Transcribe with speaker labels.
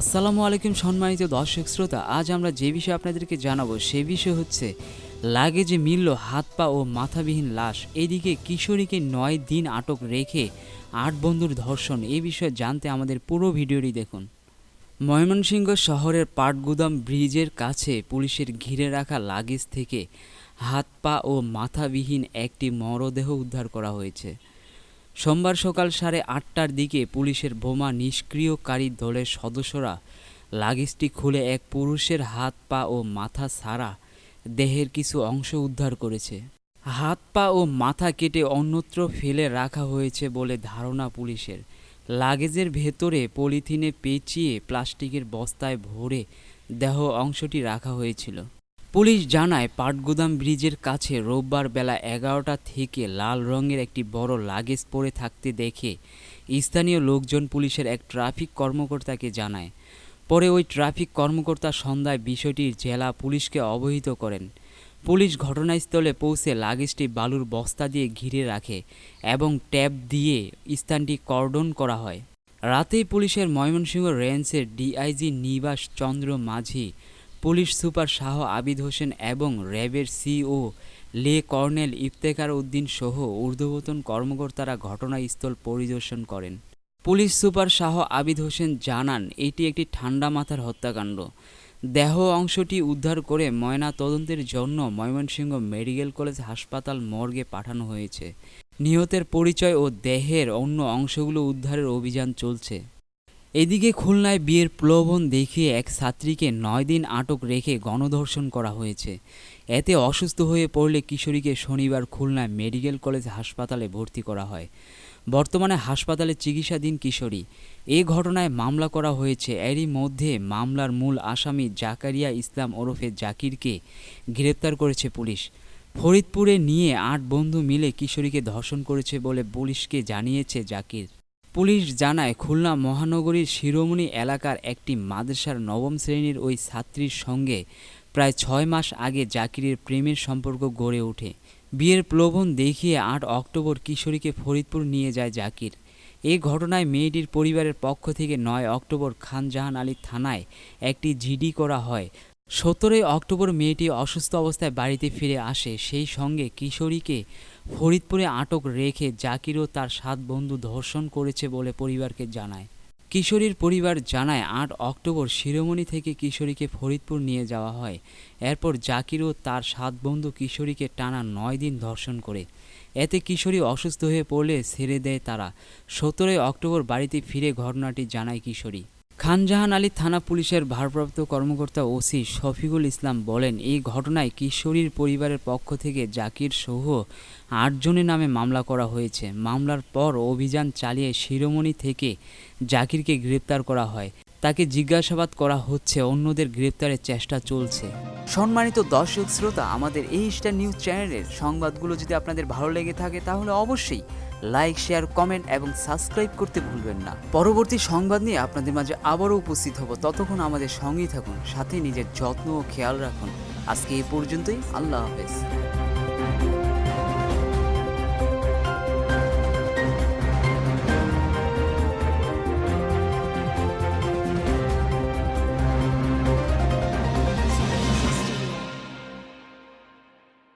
Speaker 1: আসসালামু আলাইকুম সম্মানিত দর্শক শ্রোতা, আজ আমরা যে বিষয়ে আপনাদেরকে জানাব সে বিষয় হচ্ছে লাগেজে মিলল হাত পা ও মাথাবিহীন লাশ। এদিকে কিশোরীকে নয় দিন আটক রেখে আট বন্ধুর ধর্ষণ এই বিষয়ে জানতে আমাদের পুরো ভিডিওটি দেখুন। ময়মনসিংহ শহরের পাটগুদাম ব্রিজের কাছে পুলিশের ঘিরে রাখা লাগেজ থেকে হাত পা ও মাথাবিহীন একটি মরদেহ উদ্ধার করা হয়েছে। সোমবার সকাল সাড়ে আটটার দিকে পুলিশের বোমা নিষ্ক্রিয়কারী দলের সদস্যরা লাগেজটি খুলে এক পুরুষের হাত পা ও মাথা ছাড়া দেহের কিছু অংশ উদ্ধার করেছে। হাত পা ও মাথা কেটে অন্যত্র ফেলে রাখা হয়েছে বলে ধারণা পুলিশের। লাগেজের ভেতরে পলিথিনে পেঁচিয়ে প্লাস্টিকের বস্তায় ভরে দেহ অংশটি রাখা হয়েছিল। পুলিশ জানায়, পাটগুদাম ব্রিজের কাছে রোববার বেলা এগারোটা থেকে লাল রঙের একটি বড় লাগেজ পড়ে থাকতে দেখে স্থানীয় লোকজন পুলিশের এক ট্রাফিক কর্মকর্তাকে জানায়। পরে ওই ট্রাফিক কর্মকর্তা সন্ধ্যায় বিষয়টির জেলা পুলিশকে অবহিত করেন। পুলিশ ঘটনাস্থলে পৌঁছে লাগেজটি বালুর বস্তা দিয়ে ঘিরে রাখে এবং ট্যাপ দিয়ে স্থানটি কর্ডন করা হয়। রাতেই পুলিশের ময়মনসিংহ রেঞ্জের DIG Nibash Chandra Majhi police super Shah Abid Hossain এবং র্যাবের সিও লে কর্নেল ইফতেখার উদ্দিন সহ ঊর্ধ্বতন কর্মকর্তারা ঘটনাস্থল পরিদর্শন করেন। পুলিশ সুপার শাহ আবিদ হোসেন জানান, এটি একটি ঠান্ডা মাথার হত্যাকাণ্ড। দেহ অংশটি উদ্ধার করে ময়না তদন্তের জন্য ময়মনসিংহ মেডিকেল কলেজ হাসপাতাল মর্গে পাঠানো হয়েছে। নিহতের পরিচয় ও দেহের অন্য অংশগুলো উদ্ধারের অভিযান চলছে। এদিকে খুলনায় বিয়ের প্রলোভন দেখিয়ে এক ছাত্রীকে নয় দিন আটক রেখে গণধর্ষণ করা হয়েছে। এতে অসুস্থ হয়ে পড়লে কিশোরীকে শনিবার খুলনায় মেডিকেল কলেজ হাসপাতালে ভর্তি করা হয়। বর্তমানে হাসপাতালে চিকিৎসাধীন কিশোরী। এ ঘটনায় মামলা করা হয়েছে। এরই মধ্যে মামলার মূল আসামি জাকারিয়া ইসলাম ওরফে জাকিরকে গ্রেপ্তার করেছে পুলিশ। ফরিদপুরে নিয়ে আট বন্ধু মিলে কিশোরীকে ধর্ষণ করেছে বলে পুলিশকে জানিয়েছে জাকির। পুলিশ জানায়, খুলনা মহানগরীর শিরোমণি এলাকার একটি মাদ্রাসার নবম শ্রেণির ওই ছাত্রীর সঙ্গে প্রায় ছয় মাস আগে জাকিরের প্রেমের সম্পর্ক গড়ে ওঠে। বিয়ের প্রলোভন দেখিয়ে আট অক্টোবর কিশোরীকে ফরিদপুর নিয়ে যায় জাকির। এ ঘটনায় মেয়েটির পরিবারের পক্ষ থেকে নয় অক্টোবর খানজাহান আলী থানায় একটি জিডি করা হয়। সতেরোই অক্টোবর মেয়েটি অসুস্থ অবস্থায় বাড়িতে ফিরে আসে। সেই সঙ্গে কিশোরীকে ফরিদপুরে আটক রেখে জাকিরও তার সাত বন্ধু ধর্ষণ করেছে বলে পরিবারকে জানায়। কিশোরীর পরিবার জানায়, আট অক্টোবর শিরোমণি থেকে কিশোরীকে ফরিদপুর নিয়ে যাওয়া হয়। এরপর জাকির ও তার সাত বন্ধু কিশোরীকে টানা নয় দিন ধর্ষণ করে। এতে কিশোরী অসুস্থ হয়ে পড়লে ছেড়ে দেয় তারা। সতেরোই অক্টোবর বাড়িতে ফিরে ঘটনাটি জানায় কিশোরী। খানজাহান আলী থানা পুলিশের ভারপ্রাপ্ত কর্মকর্তা ওসি শফিকুল ইসলাম বলেন, এই ঘটনায় কিশোরীর পরিবারের পক্ষ থেকে জাকির সহ আটজনের নামে মামলা করা হয়েছে। মামলার পর অভিযান চালিয়ে শিরোমণি থেকে জাকিরকে গ্রেপ্তার করা হয়। তাকে জিজ্ঞাসাবাদ করা হচ্ছে, অন্যদের গ্রেপ্তারের চেষ্টা চলছে। সম্মানিত দর্শক, শ্রোতা, আমাদের এই স্টার নিউজ চ্যানেলের সংবাদগুলো যদি আপনাদের ভালো লেগে থাকে, তাহলে অবশ্যই লাইক, শেয়ার, কমেন্ট এবং সাবস্ক্রাইব করতে ভুলবেন না। পরবর্তী সংবাদ নিয়ে আপনাদের মাঝে আবারও উপস্থিত হব। ততক্ষণ আমাদের সঙ্গেই থাকুন, সাথে নিজের যত্ন ও খেয়াল রাখুন। আজকে এই পর্যন্তই, আল্লাহ হাফেজ।